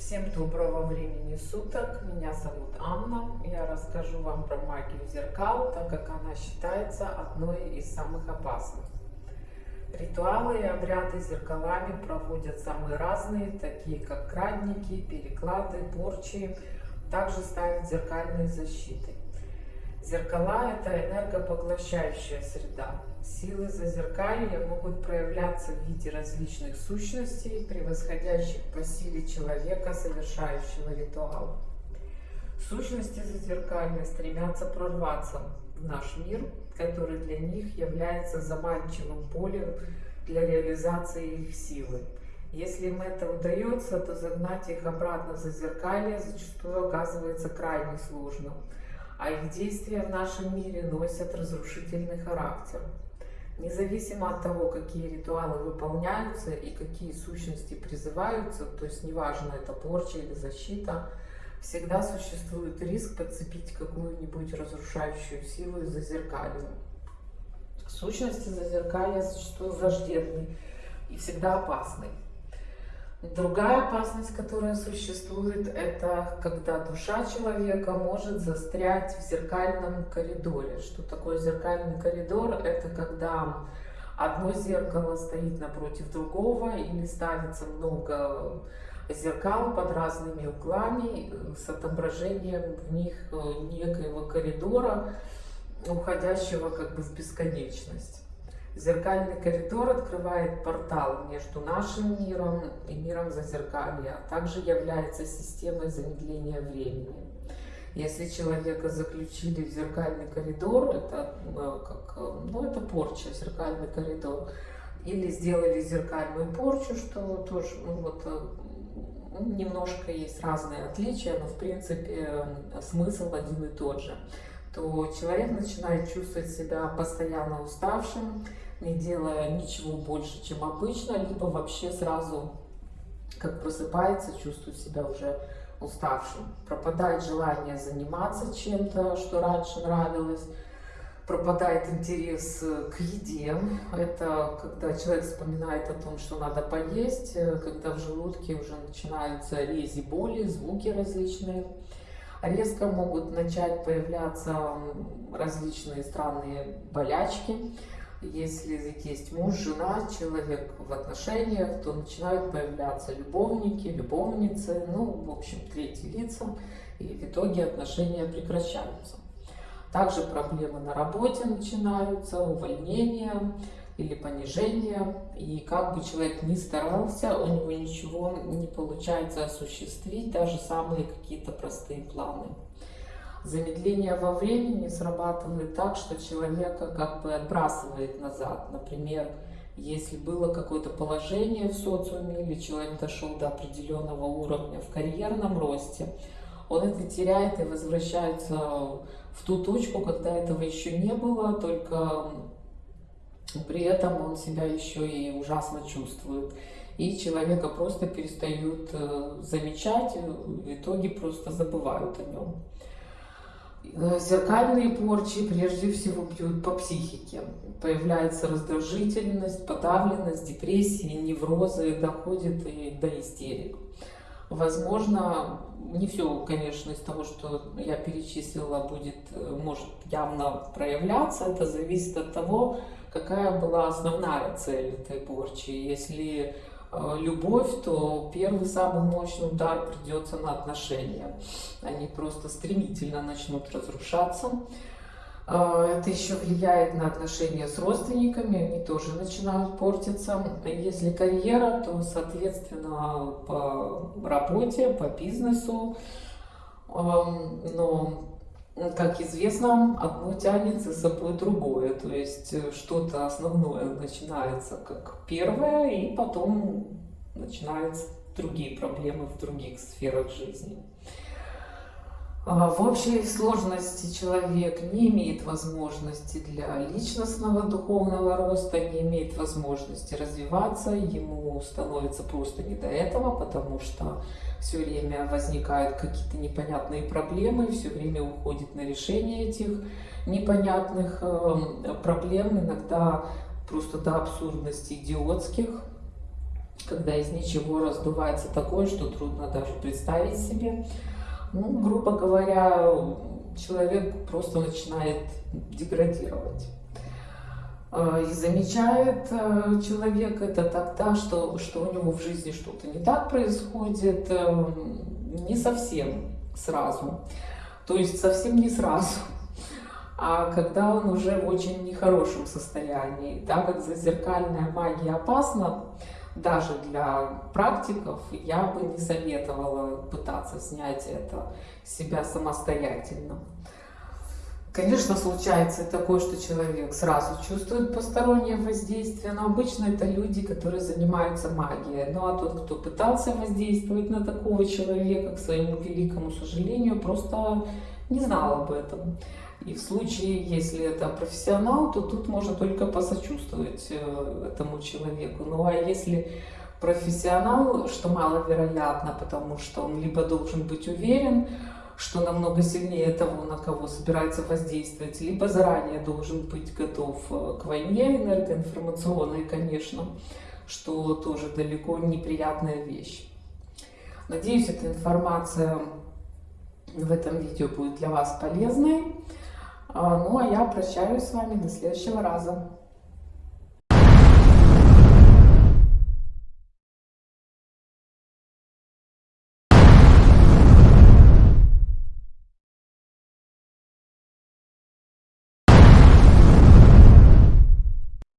Всем доброго времени суток. Меня зовут Анна. Я расскажу вам про магию зеркал, так как она считается одной из самых опасных. Ритуалы и обряды зеркалами проводят самые разные, такие как крадники, переклады, порчи. Также ставят зеркальные защиты. Зеркала – это энергопоглощающая среда. Силы зазеркалья могут проявляться в виде различных сущностей, превосходящих по силе человека, совершающего ритуал. Сущности зазеркалья стремятся прорваться в наш мир, который для них является заманчивым полем для реализации их силы. Если им это удается, то загнать их обратно в зазеркалье зачастую оказывается крайне сложно, а их действия в нашем мире носят разрушительный характер. Независимо от того, какие ритуалы выполняются и какие сущности призываются, то есть неважно, это порча или защита, всегда существует риск подцепить какую-нибудь разрушающую силу из зазеркалья. Сущности зазеркалья зачастую враждебны и всегда опасны. Другая опасность, которая существует, это когда душа человека может застрять в зеркальном коридоре. Что такое зеркальный коридор? Это когда одно зеркало стоит напротив другого или ставится много зеркал под разными углами с отображением в них некоего коридора, уходящего как бы в бесконечность. Зеркальный коридор открывает портал между нашим миром и миром зазеркалья, а также является системой замедления времени. Если человека заключили в зеркальный коридор, это, э, как, ну, это порча, зеркальный коридор, или сделали зеркальную порчу, что тоже ну, вот, э, немножко есть разные отличия, но в принципе э, смысл один и тот же то человек начинает чувствовать себя постоянно уставшим, не делая ничего больше, чем обычно, либо вообще сразу, как просыпается, чувствует себя уже уставшим. Пропадает желание заниматься чем-то, что раньше нравилось, пропадает интерес к еде. Это когда человек вспоминает о том, что надо поесть, когда в желудке уже начинаются рези, боли, звуки различные резко могут начать появляться различные странные болячки. Если есть муж, жена, человек в отношениях, то начинают появляться любовники, любовницы, ну, в общем, третьи лица, и в итоге отношения прекращаются. Также проблемы на работе начинаются, увольнения, или понижение, и как бы человек ни старался, у него ничего не получается осуществить, даже самые какие-то простые планы. Замедление во времени срабатывает так, что человека как бы отбрасывает назад. Например, если было какое-то положение в социуме, или человек дошел до определенного уровня в карьерном росте, он это теряет и возвращается в ту точку, когда этого еще не было, только при этом он себя еще и ужасно чувствует. И человека просто перестают э, замечать, в итоге просто забывают о нем. Э, зеркальные порчи прежде всего бьют по психике. Появляется раздражительность, подавленность, депрессии, неврозы, доходит и до истерик. Возможно, не все, конечно, из того, что я перечислила, будет, э, может явно проявляться. Это зависит от того, какая была основная цель этой порчи. Если любовь, то первый самый мощный удар придется на отношения. Они просто стремительно начнут разрушаться. Э, это еще влияет на отношения с родственниками, они тоже начинают портиться. Если карьера, то, соответственно, по работе, по бизнесу. Эм, но как известно, одно тянет за собой другое. То есть э, что-то основное начинается как первое, и потом начинаются другие проблемы в других сферах жизни. А, в общей сложности человек не имеет возможности для личностного духовного роста, не имеет возможности развиваться, ему становится просто не до этого, потому что все время возникают какие-то непонятные проблемы, все время уходит на решение этих непонятных эм, проблем, иногда просто до абсурдности идиотских. когда из ничего раздувается такое, что трудно даже представить себе. Ну, грубо говоря, человек просто начинает деградировать. А, и замечает э, человек это тогда, что, что у него в жизни что-то не так происходит, э, не совсем сразу. То есть совсем не сразу а когда он уже в очень нехорошем состоянии. Так как зазеркальная магия опасна, даже для практиков, я бы не советовала пытаться снять это себя самостоятельно. Конечно, случается такое, что человек сразу чувствует постороннее воздействие, но обычно это люди, которые занимаются магией. Ну а тот, кто пытался воздействовать на такого человека, к своему великому сожалению, просто не знал об этом. И в случае, если это профессионал, то тут можно только посочувствовать э, этому человеку. Ну а если профессионал, что маловероятно, потому что он либо должен быть уверен, что намного сильнее того, на кого собирается воздействовать, либо заранее должен быть готов э, к войне энергоинформационной, конечно, что тоже далеко неприятная вещь. Надеюсь, эта информация в этом видео будет для вас полезной. А, ну а я прощаюсь с вами до следующего раза.